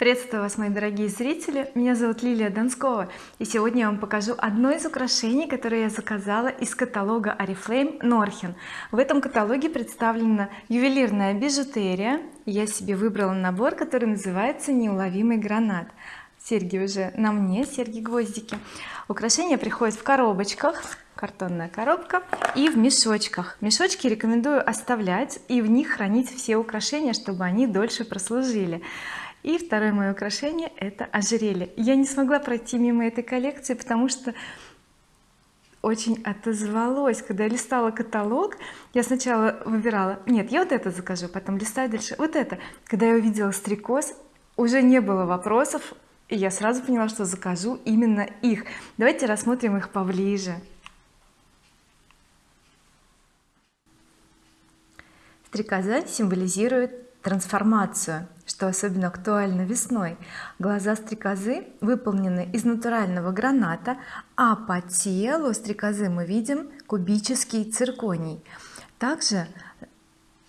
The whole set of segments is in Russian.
приветствую вас мои дорогие зрители. Меня зовут Лилия Донскова и сегодня я вам покажу одно из украшений которое я заказала из каталога oriflame Норхен в этом каталоге представлена ювелирная бижутерия. Я себе выбрала набор который называется неуловимый гранат серьги уже на мне серьги гвоздики украшения приходят в коробочках картонная коробка и в мешочках. Мешочки рекомендую оставлять и в них хранить все украшения чтобы они дольше прослужили и второе мое украшение это ожерелье. Я не смогла пройти мимо этой коллекции потому что очень отозвалось. Когда я листала каталог я сначала выбирала нет я вот это закажу потом листаю дальше вот это. Когда я увидела стрекоз уже не было вопросов и я сразу поняла что закажу именно их. Давайте рассмотрим их поближе. Стрекоза символизирует трансформацию что особенно актуально весной. Глаза стрекозы выполнены из натурального граната а по телу стрекозы мы видим кубический цирконий. Также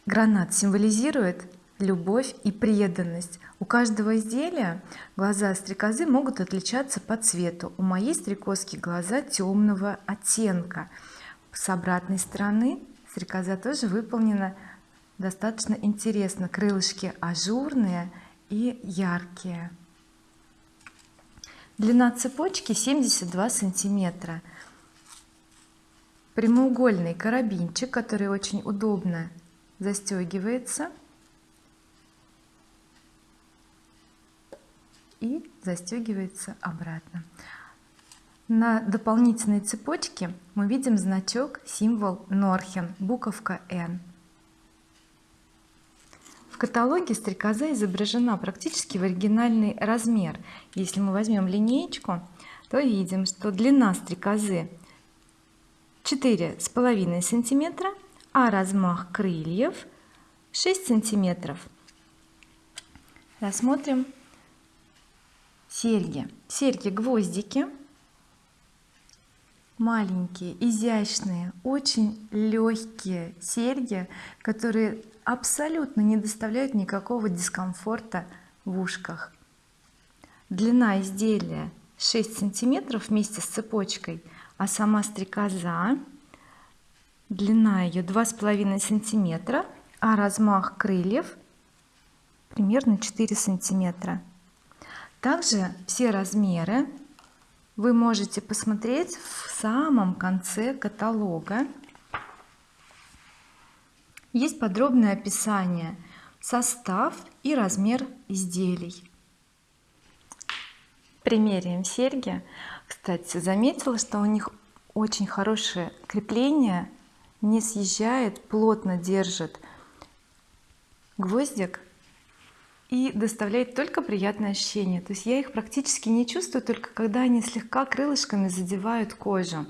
гранат символизирует любовь и преданность. У каждого изделия глаза стрекозы могут отличаться по цвету. У моей стрекозки глаза темного оттенка. С обратной стороны стрекоза тоже выполнена достаточно интересно. Крылышки ажурные и яркие. Длина цепочки 72 сантиметра. Прямоугольный карабинчик который очень удобно застегивается. И застегивается обратно. На дополнительной цепочке мы видим значок символ Норхен буковка N каталоге стрекоза изображена практически в оригинальный размер. Если мы возьмем линеечку то видим что длина стрекозы четыре с половиной сантиметра а размах крыльев 6 сантиметров. Рассмотрим серьги. Серьги гвоздики маленькие изящные очень легкие серьги которые абсолютно не доставляют никакого дискомфорта в ушках. Длина изделия 6 сантиметров вместе с цепочкой а сама стрекоза длина ее два с половиной сантиметра а размах крыльев примерно 4 сантиметра. Также все размеры вы можете посмотреть в самом конце каталога. Есть подробное описание состав и размер изделий. Примеряем серьги. Кстати заметила что у них очень хорошее крепление не съезжает плотно держит гвоздик и доставляет только приятное ощущение то есть я их практически не чувствую только когда они слегка крылышками задевают кожу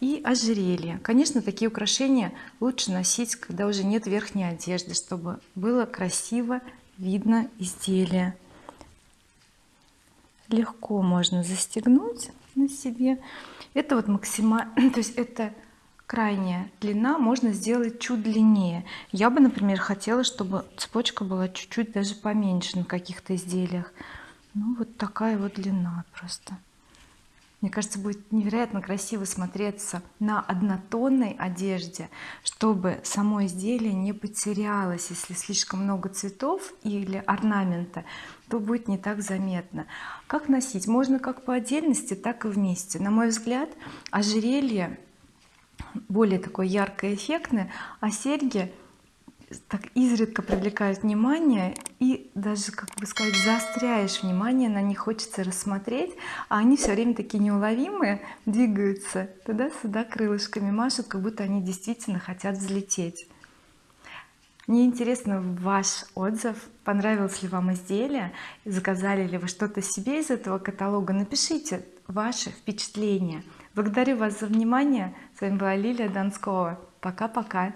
и ожерелье. Конечно такие украшения лучше носить когда уже нет верхней одежды чтобы было красиво видно изделие. Легко можно застегнуть на себе. Это вот максимально то есть это крайняя длина можно сделать чуть длиннее. Я бы например хотела чтобы цепочка была чуть-чуть даже поменьше на каких-то изделиях. Ну вот такая вот длина просто. Мне кажется будет невероятно красиво смотреться на однотонной одежде чтобы само изделие не потерялось. Если слишком много цветов или орнамента то будет не так заметно. Как носить? Можно как по отдельности так и вместе. На мой взгляд ожерелье более такое яркое эффектное а серьги так изредка привлекают внимание и даже как бы сказать заостряешь внимание на них хочется рассмотреть а они все время такие неуловимые двигаются туда-сюда крылышками машут как будто они действительно хотят взлететь. Мне интересно ваш отзыв понравилось ли вам изделие заказали ли вы что-то себе из этого каталога напишите ваши впечатления. Благодарю вас за внимание. С вами была Лилия Донскова. Пока-пока